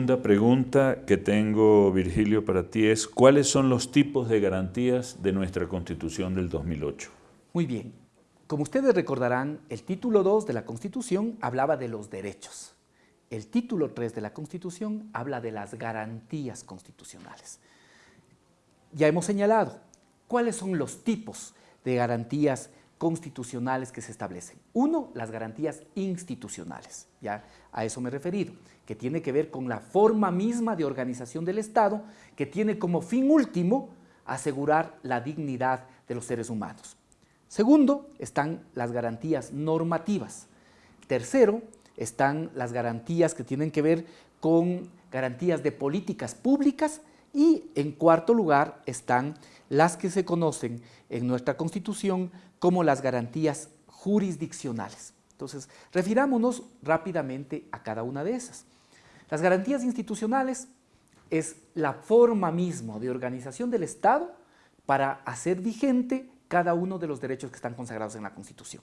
segunda pregunta que tengo, Virgilio, para ti es, ¿cuáles son los tipos de garantías de nuestra Constitución del 2008? Muy bien. Como ustedes recordarán, el título 2 de la Constitución hablaba de los derechos. El título 3 de la Constitución habla de las garantías constitucionales. Ya hemos señalado cuáles son los tipos de garantías constitucionales que se establecen. Uno, las garantías institucionales, ya a eso me he referido, que tiene que ver con la forma misma de organización del Estado, que tiene como fin último asegurar la dignidad de los seres humanos. Segundo, están las garantías normativas. Tercero, están las garantías que tienen que ver con garantías de políticas públicas y en cuarto lugar están las que se conocen en nuestra Constitución como las garantías jurisdiccionales. Entonces, refirámonos rápidamente a cada una de esas. Las garantías institucionales es la forma misma de organización del Estado para hacer vigente cada uno de los derechos que están consagrados en la Constitución.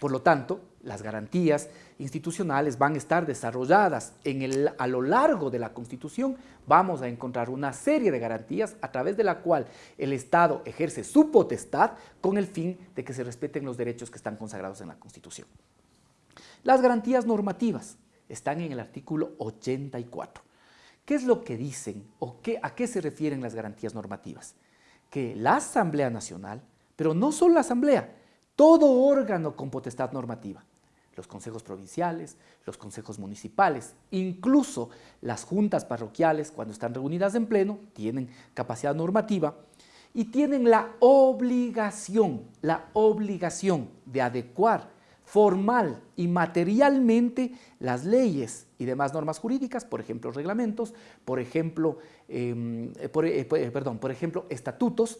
Por lo tanto, las garantías institucionales van a estar desarrolladas en el, a lo largo de la Constitución. Vamos a encontrar una serie de garantías a través de la cual el Estado ejerce su potestad con el fin de que se respeten los derechos que están consagrados en la Constitución. Las garantías normativas están en el artículo 84. ¿Qué es lo que dicen o qué, a qué se refieren las garantías normativas? Que la Asamblea Nacional pero no solo la Asamblea, todo órgano con potestad normativa, los consejos provinciales, los consejos municipales, incluso las juntas parroquiales cuando están reunidas en pleno, tienen capacidad normativa y tienen la obligación, la obligación de adecuar formal y materialmente las leyes y demás normas jurídicas, por ejemplo, reglamentos, por ejemplo, em, eh, eh, perdón, por ejemplo, estatutos,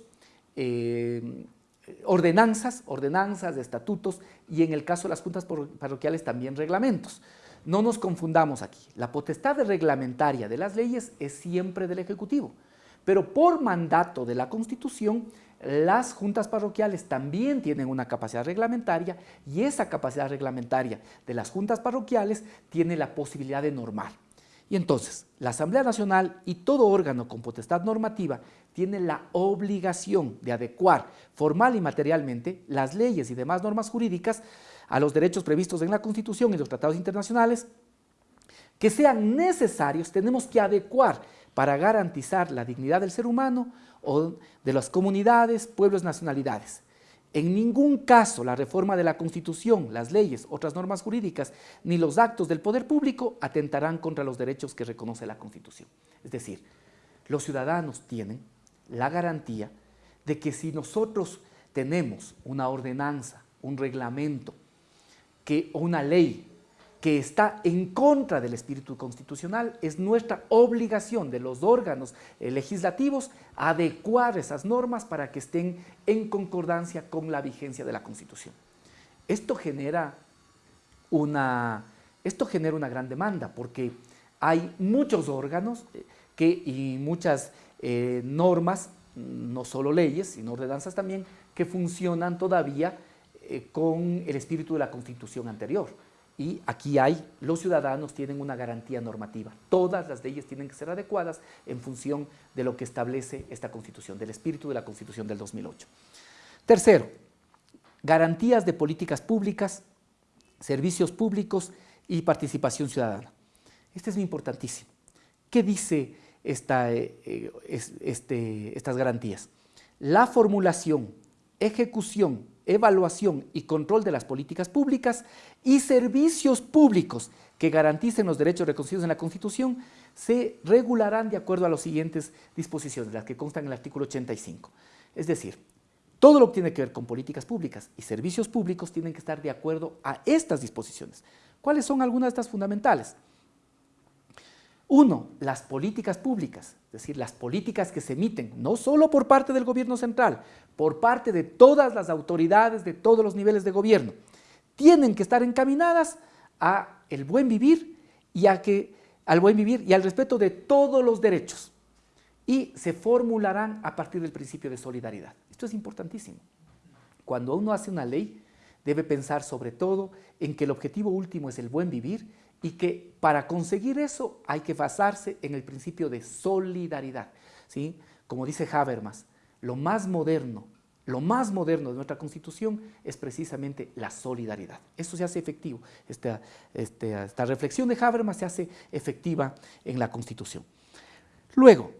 ordenanzas, ordenanzas de estatutos y en el caso de las juntas parroquiales también reglamentos. No nos confundamos aquí, la potestad reglamentaria de las leyes es siempre del Ejecutivo, pero por mandato de la Constitución las juntas parroquiales también tienen una capacidad reglamentaria y esa capacidad reglamentaria de las juntas parroquiales tiene la posibilidad de normar. Y entonces, la Asamblea Nacional y todo órgano con potestad normativa tiene la obligación de adecuar formal y materialmente las leyes y demás normas jurídicas a los derechos previstos en la Constitución y los tratados internacionales que sean necesarios, tenemos que adecuar para garantizar la dignidad del ser humano o de las comunidades, pueblos, nacionalidades. En ningún caso la reforma de la Constitución, las leyes, otras normas jurídicas, ni los actos del poder público atentarán contra los derechos que reconoce la Constitución. Es decir, los ciudadanos tienen la garantía de que si nosotros tenemos una ordenanza, un reglamento que, o una ley que está en contra del espíritu constitucional, es nuestra obligación de los órganos eh, legislativos adecuar esas normas para que estén en concordancia con la vigencia de la Constitución. Esto genera una, esto genera una gran demanda porque hay muchos órganos eh, que, y muchas eh, normas, no solo leyes, sino ordenanzas también, que funcionan todavía con el espíritu de la Constitución anterior y aquí hay, los ciudadanos tienen una garantía normativa. Todas las leyes tienen que ser adecuadas en función de lo que establece esta Constitución, del espíritu de la Constitución del 2008. Tercero, garantías de políticas públicas, servicios públicos y participación ciudadana. Este es muy importantísimo. ¿Qué dice esta, eh, eh, este, estas garantías? La formulación, ejecución evaluación y control de las políticas públicas y servicios públicos que garanticen los derechos reconocidos en la Constitución se regularán de acuerdo a las siguientes disposiciones, las que constan en el artículo 85. Es decir, todo lo que tiene que ver con políticas públicas y servicios públicos tienen que estar de acuerdo a estas disposiciones. ¿Cuáles son algunas de estas fundamentales? Uno, las políticas públicas, es decir, las políticas que se emiten, no solo por parte del gobierno central, por parte de todas las autoridades de todos los niveles de gobierno, tienen que estar encaminadas a el buen vivir y a que, al buen vivir y al respeto de todos los derechos y se formularán a partir del principio de solidaridad. Esto es importantísimo. Cuando uno hace una ley, debe pensar sobre todo en que el objetivo último es el buen vivir y que para conseguir eso hay que basarse en el principio de solidaridad. ¿sí? Como dice Habermas, lo más moderno, lo más moderno de nuestra Constitución es precisamente la solidaridad. Eso se hace efectivo, esta, esta, esta reflexión de Habermas se hace efectiva en la Constitución. Luego,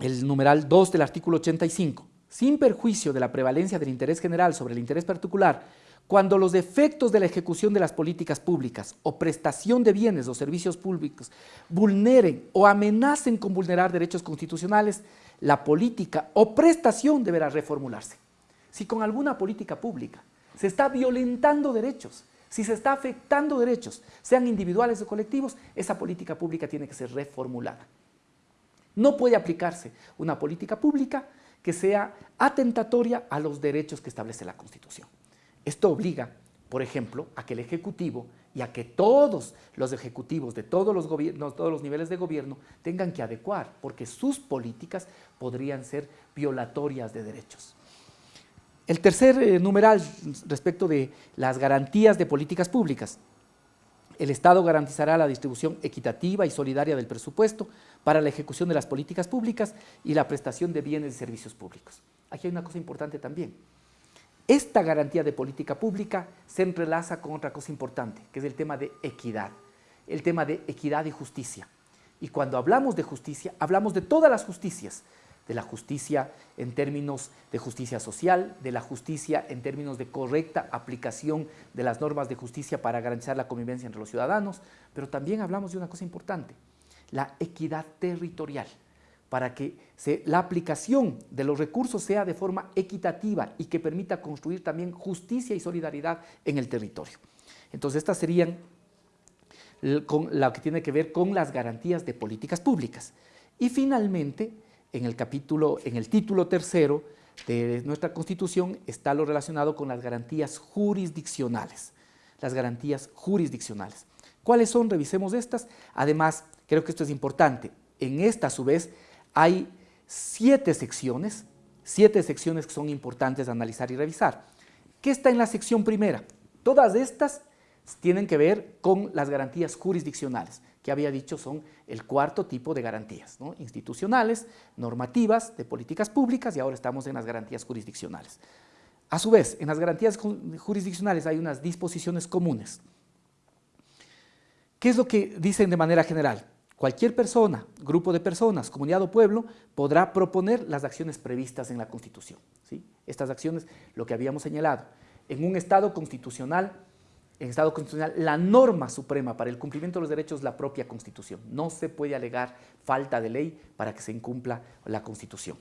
el numeral 2 del artículo 85, sin perjuicio de la prevalencia del interés general sobre el interés particular, cuando los efectos de la ejecución de las políticas públicas o prestación de bienes o servicios públicos vulneren o amenacen con vulnerar derechos constitucionales, la política o prestación deberá reformularse. Si con alguna política pública se está violentando derechos, si se está afectando derechos, sean individuales o colectivos, esa política pública tiene que ser reformulada. No puede aplicarse una política pública que sea atentatoria a los derechos que establece la Constitución. Esto obliga, por ejemplo, a que el Ejecutivo y a que todos los ejecutivos de todos los, todos los niveles de gobierno tengan que adecuar, porque sus políticas podrían ser violatorias de derechos. El tercer eh, numeral respecto de las garantías de políticas públicas. El Estado garantizará la distribución equitativa y solidaria del presupuesto para la ejecución de las políticas públicas y la prestación de bienes y servicios públicos. Aquí hay una cosa importante también. Esta garantía de política pública se entrelaza con otra cosa importante, que es el tema de equidad, el tema de equidad y justicia. Y cuando hablamos de justicia, hablamos de todas las justicias, de la justicia en términos de justicia social, de la justicia en términos de correcta aplicación de las normas de justicia para garantizar la convivencia entre los ciudadanos, pero también hablamos de una cosa importante, la equidad territorial para que la aplicación de los recursos sea de forma equitativa y que permita construir también justicia y solidaridad en el territorio. Entonces estas serían con lo que tiene que ver con las garantías de políticas públicas. Y finalmente, en el capítulo, en el título tercero de nuestra Constitución está lo relacionado con las garantías jurisdiccionales. Las garantías jurisdiccionales. ¿Cuáles son? Revisemos estas. Además, creo que esto es importante. En esta, a su vez, hay siete secciones, siete secciones que son importantes de analizar y revisar. ¿Qué está en la sección primera? Todas estas tienen que ver con las garantías jurisdiccionales, que había dicho son el cuarto tipo de garantías, institucionales, normativas, de políticas públicas y ahora estamos en las garantías jurisdiccionales. A su vez, en las garantías jurisdiccionales hay unas disposiciones comunes. ¿Qué es lo que dicen de manera general? Cualquier persona, grupo de personas, comunidad o pueblo podrá proponer las acciones previstas en la Constitución. ¿sí? Estas acciones, lo que habíamos señalado, en un Estado constitucional, en Estado constitucional, la norma suprema para el cumplimiento de los derechos es la propia Constitución. No se puede alegar falta de ley para que se incumpla la Constitución.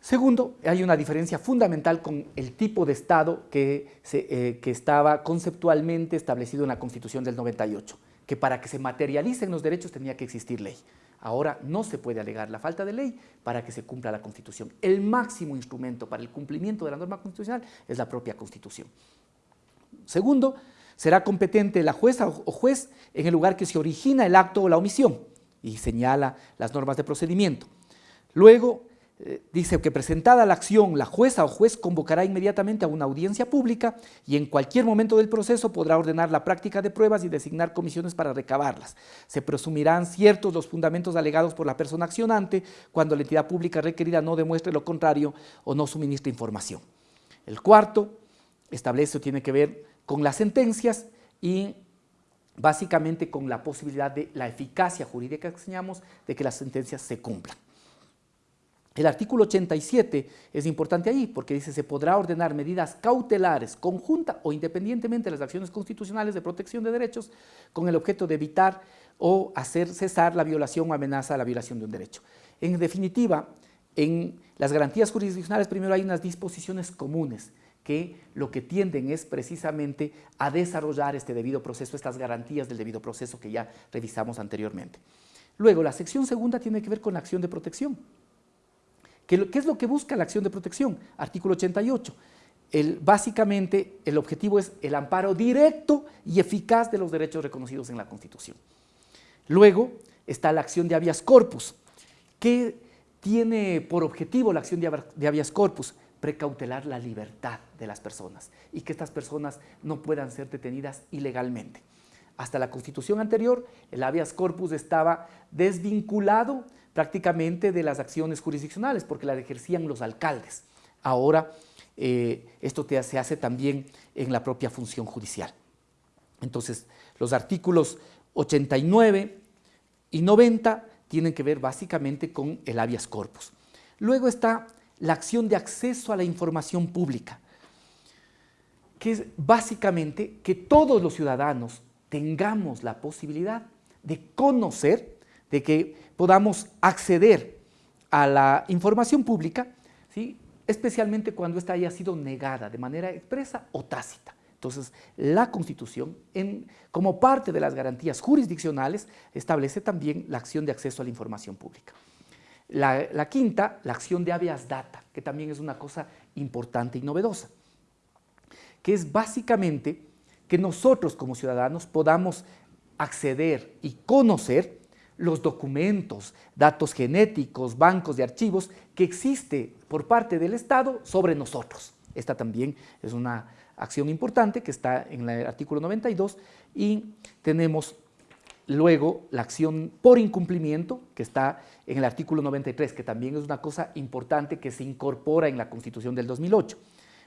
Segundo, hay una diferencia fundamental con el tipo de Estado que, eh, que estaba conceptualmente establecido en la Constitución del 98 que para que se materialicen los derechos tenía que existir ley. Ahora no se puede alegar la falta de ley para que se cumpla la Constitución. El máximo instrumento para el cumplimiento de la norma constitucional es la propia Constitución. Segundo, será competente la jueza o juez en el lugar que se origina el acto o la omisión y señala las normas de procedimiento. Luego, eh, dice que presentada la acción, la jueza o juez convocará inmediatamente a una audiencia pública y en cualquier momento del proceso podrá ordenar la práctica de pruebas y designar comisiones para recabarlas. Se presumirán ciertos los fundamentos alegados por la persona accionante cuando la entidad pública requerida no demuestre lo contrario o no suministre información. El cuarto establece o tiene que ver con las sentencias y básicamente con la posibilidad de la eficacia jurídica que enseñamos de que las sentencias se cumplan. El artículo 87 es importante ahí porque dice se podrá ordenar medidas cautelares conjunta o independientemente de las acciones constitucionales de protección de derechos con el objeto de evitar o hacer cesar la violación o amenaza a la violación de un derecho. En definitiva, en las garantías jurisdiccionales primero hay unas disposiciones comunes que lo que tienden es precisamente a desarrollar este debido proceso, estas garantías del debido proceso que ya revisamos anteriormente. Luego, la sección segunda tiene que ver con la acción de protección. ¿Qué, es lo que busca la acción de protección? Artículo 88. El, básicamente, el objetivo es el amparo directo y eficaz de los derechos reconocidos en la Constitución. Luego está la acción de habeas corpus. ¿Qué tiene por objetivo la acción de habeas corpus? Precautelar la libertad de las personas y que estas personas no puedan ser detenidas ilegalmente. Hasta la constitución anterior, el habeas corpus estaba desvinculado prácticamente de las acciones jurisdiccionales porque las ejercían los alcaldes. Ahora eh, esto se hace también en la propia función judicial. Entonces, los artículos 89 y 90 tienen que ver básicamente con el habeas corpus. Luego está la acción de acceso a la información pública, que es básicamente que todos los ciudadanos tengamos la posibilidad de conocer, de que podamos acceder a la información pública, ¿sí? especialmente cuando ésta haya sido negada de manera expresa o tácita. Entonces, la Constitución, como parte de las garantías jurisdiccionales, establece también la acción de acceso a la información pública. La, la, quinta, la acción de habeas data, que también es una cosa importante y novedosa, que es básicamente que nosotros como ciudadanos podamos acceder y conocer los documentos, datos genéticos, bancos de archivos que existe por parte del Estado sobre nosotros. Esta también es una acción importante que está en el artículo 92 y tenemos luego la acción por incumplimiento que está en el artículo 93, que también es una cosa importante que se incorpora en la Constitución del 2008.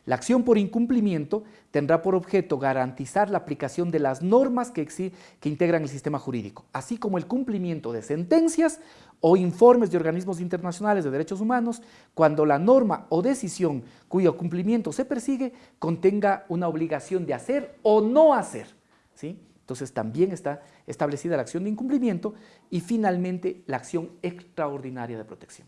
La acción por incumplimiento tendrá por objeto garantizar la aplicación de las normas que, que, integran el sistema jurídico, así como el cumplimiento de sentencias o informes de organismos internacionales de derechos humanos cuando la norma o decisión cuyo cumplimiento se persigue contenga una obligación de hacer o no hacer. ¿sí? Entonces también está establecida la acción de incumplimiento y finalmente la acción extraordinaria de protección.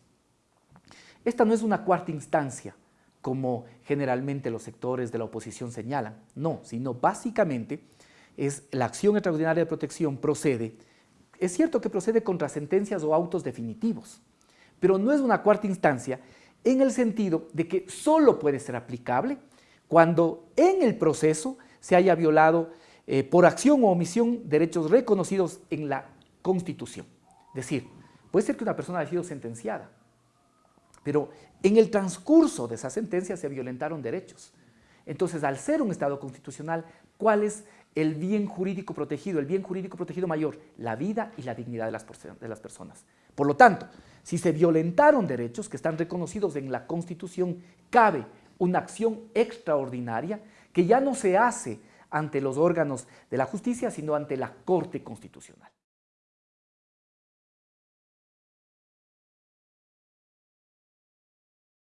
Esta no es una cuarta instancia, como generalmente los sectores de la oposición señalan. No, sino básicamente es la acción extraordinaria de protección procede, es cierto que procede contra sentencias o autos definitivos, pero no es una cuarta instancia en el sentido de que solo puede ser aplicable cuando en el proceso se haya violado eh, por acción o omisión derechos reconocidos en la Constitución. Es decir, puede ser que una persona haya sido sentenciada, pero en el transcurso de esa sentencia se violentaron derechos. Entonces, al ser un Estado constitucional, ¿cuál es el bien jurídico protegido? El bien jurídico protegido mayor, la vida y la dignidad de las, personas. Por lo tanto, si se violentaron derechos que están reconocidos en la Constitución, cabe una acción extraordinaria que ya no se hace ante los órganos de la justicia, sino ante la Corte Constitucional.